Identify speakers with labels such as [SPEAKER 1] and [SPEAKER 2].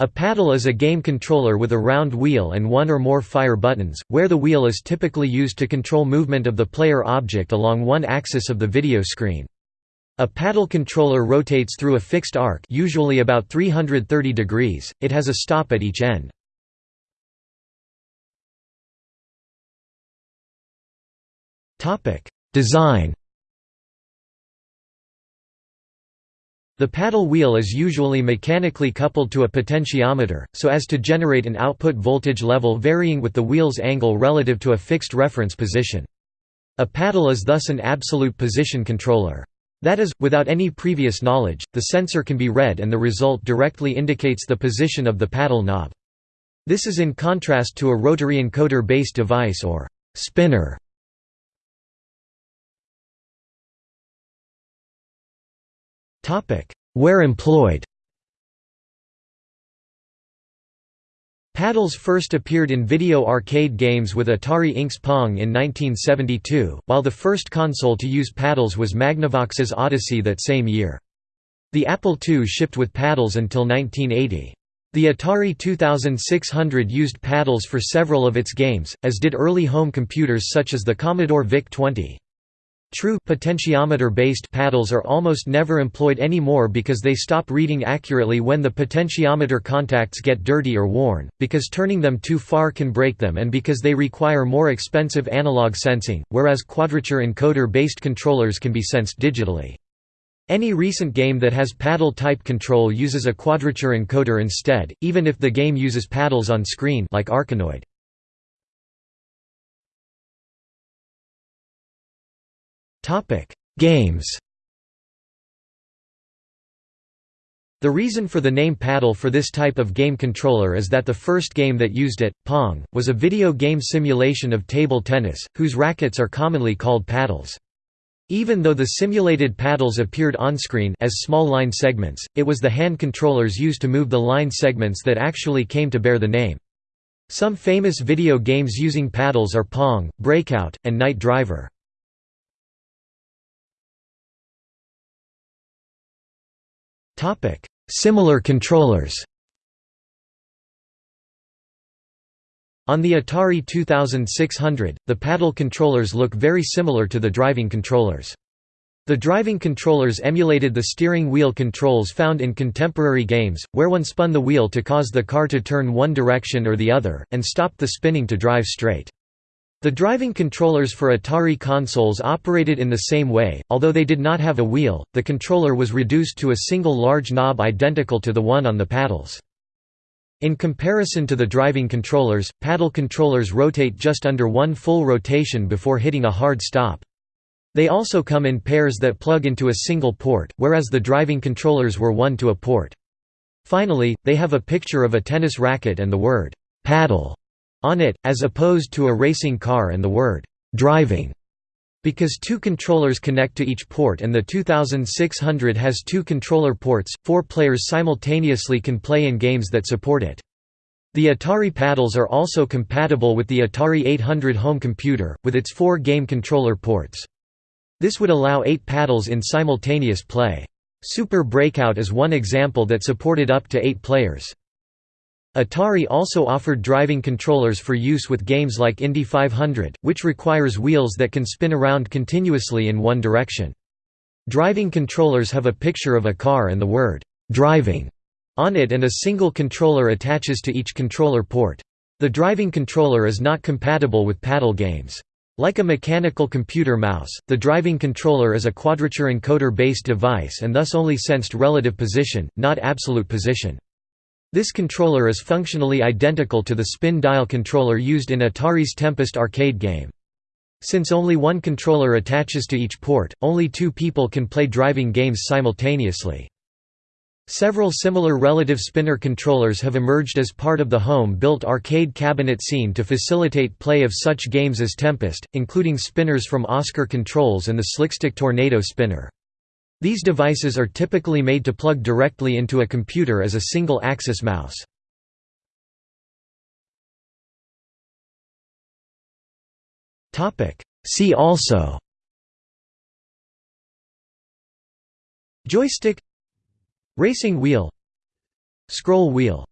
[SPEAKER 1] A paddle is a game controller with a round wheel and one or more fire buttons, where the wheel is typically used to control movement of the player object along one axis of the video screen. A paddle controller rotates through a fixed arc usually about 330 degrees, it has a stop at each end. Design The paddle wheel is usually mechanically coupled to a potentiometer, so as to generate an output voltage level varying with the wheel's angle relative to a fixed reference position. A paddle is thus an absolute position controller. That is, without any previous knowledge, the sensor can be read and the result directly indicates the position of the paddle knob. This is in contrast to a rotary encoder-based device or spinner. Where employed Paddles first appeared in video arcade games with Atari Inc.'s Pong in 1972, while the first console to use paddles was Magnavox's Odyssey that same year. The Apple II shipped with paddles until 1980. The Atari 2600 used paddles for several of its games, as did early home computers such as the Commodore VIC-20. True potentiometer-based paddles are almost never employed anymore because they stop reading accurately when the potentiometer contacts get dirty or worn, because turning them too far can break them and because they require more expensive analog sensing, whereas quadrature encoder-based controllers can be sensed digitally. Any recent game that has paddle-type control uses a quadrature encoder instead, even if the game uses paddles on screen like Arkanoid. Topic: Games. The reason for the name paddle for this type of game controller is that the first game that used it, Pong, was a video game simulation of table tennis, whose rackets are commonly called paddles. Even though the simulated paddles appeared on-screen as small line segments, it was the hand controllers used to move the line segments that actually came to bear the name. Some famous video games using paddles are Pong, Breakout, and Night Driver. Similar controllers On the Atari 2600, the paddle controllers look very similar to the driving controllers. The driving controllers emulated the steering wheel controls found in contemporary games, where one spun the wheel to cause the car to turn one direction or the other, and stopped the spinning to drive straight. The driving controllers for Atari consoles operated in the same way, although they did not have a wheel, the controller was reduced to a single large knob identical to the one on the paddles. In comparison to the driving controllers, paddle controllers rotate just under one full rotation before hitting a hard stop. They also come in pairs that plug into a single port, whereas the driving controllers were one to a port. Finally, they have a picture of a tennis racket and the word, paddle on it, as opposed to a racing car and the word «driving» because two controllers connect to each port and the 2600 has two controller ports, four players simultaneously can play in games that support it. The Atari paddles are also compatible with the Atari 800 home computer, with its four game controller ports. This would allow eight paddles in simultaneous play. Super Breakout is one example that supported up to eight players. Atari also offered driving controllers for use with games like Indy 500, which requires wheels that can spin around continuously in one direction. Driving controllers have a picture of a car and the word, "'driving' on it and a single controller attaches to each controller port. The driving controller is not compatible with paddle games. Like a mechanical computer mouse, the driving controller is a quadrature encoder-based device and thus only sensed relative position, not absolute position. This controller is functionally identical to the spin dial controller used in Atari's Tempest arcade game. Since only one controller attaches to each port, only two people can play driving games simultaneously. Several similar relative spinner controllers have emerged as part of the home-built arcade cabinet scene to facilitate play of such games as Tempest, including spinners from Oscar Controls and the SlikStik Tornado spinner. These devices are typically made to plug directly into a computer as a single-axis mouse. See also Joystick Racing wheel Scroll wheel